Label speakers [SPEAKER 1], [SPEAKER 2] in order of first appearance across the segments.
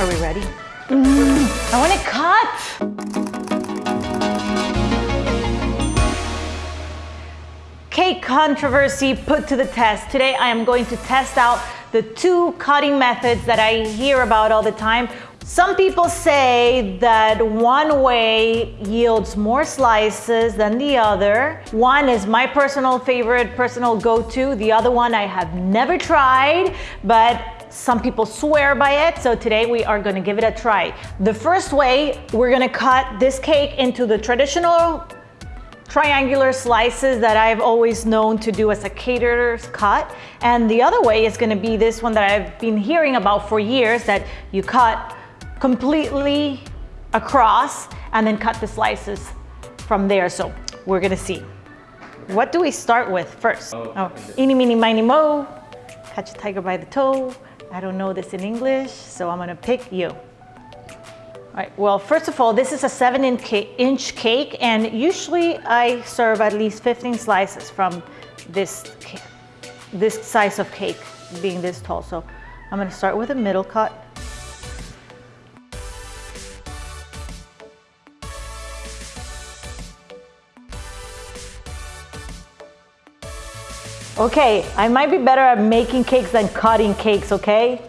[SPEAKER 1] Are we ready? Mm, I want to cut. Cake controversy put to the test. Today I am going to test out the two cutting methods that I hear about all the time. Some people say that one way yields more slices than the other. One is my personal favorite, personal go-to. The other one I have never tried, but some people swear by it. So today we are gonna give it a try. The first way, we're gonna cut this cake into the traditional triangular slices that I've always known to do as a caterer's cut. And the other way is gonna be this one that I've been hearing about for years that you cut completely across and then cut the slices from there. So we're gonna see. What do we start with first?
[SPEAKER 2] Oh,
[SPEAKER 1] Oh, eeny, meeny, miny, mo. Catch a tiger by the toe. I don't know this in English, so I'm gonna pick you. All right, well, first of all, this is a seven inch cake, and usually I serve at least 15 slices from this, this size of cake, being this tall. So I'm gonna start with a middle cut. Okay, I might be better at making cakes than cutting cakes, okay?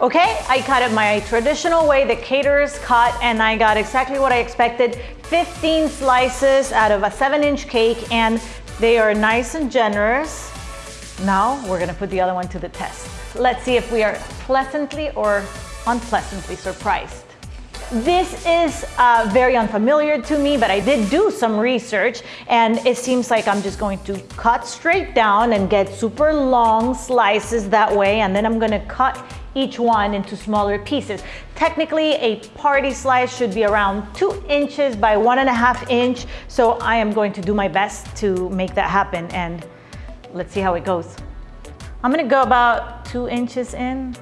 [SPEAKER 1] Okay, I cut it my traditional way, the caterer's cut, and I got exactly what I expected. 15 slices out of a seven inch cake, and they are nice and generous. Now we're gonna put the other one to the test. Let's see if we are pleasantly or unpleasantly surprised. This is uh, very unfamiliar to me, but I did do some research and it seems like I'm just going to cut straight down and get super long slices that way. And then I'm gonna cut each one into smaller pieces. Technically, a party slice should be around two inches by one and a half inch. So I am going to do my best to make that happen and let's see how it goes. I'm gonna go about two inches in,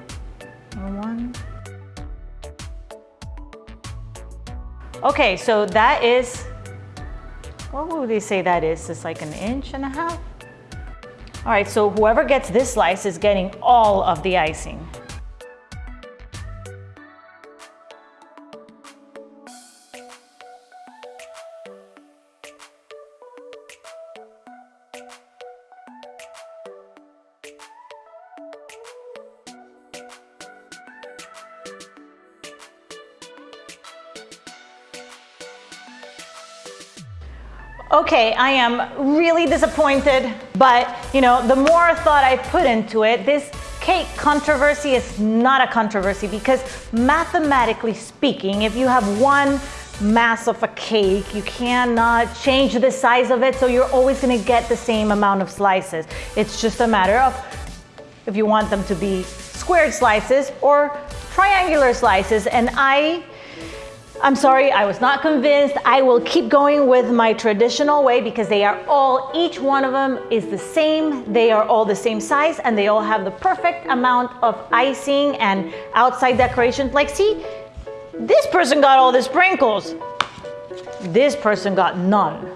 [SPEAKER 1] Okay, so that is, what would they say that is? It's like an inch and a half? All right, so whoever gets this slice is getting all of the icing. Okay, I am really disappointed, but you know, the more thought I put into it, this cake controversy is not a controversy because mathematically speaking, if you have one mass of a cake, you cannot change the size of it, so you're always gonna get the same amount of slices. It's just a matter of if you want them to be squared slices or triangular slices, and I I'm sorry, I was not convinced. I will keep going with my traditional way because they are all, each one of them is the same. They are all the same size and they all have the perfect amount of icing and outside decorations. Like see, this person got all the sprinkles. This person got none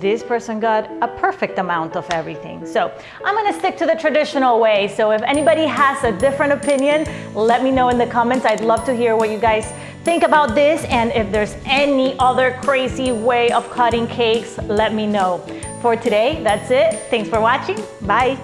[SPEAKER 1] this person got a perfect amount of everything. So I'm gonna stick to the traditional way. So if anybody has a different opinion, let me know in the comments. I'd love to hear what you guys think about this. And if there's any other crazy way of cutting cakes, let me know. For today, that's it. Thanks for watching. Bye.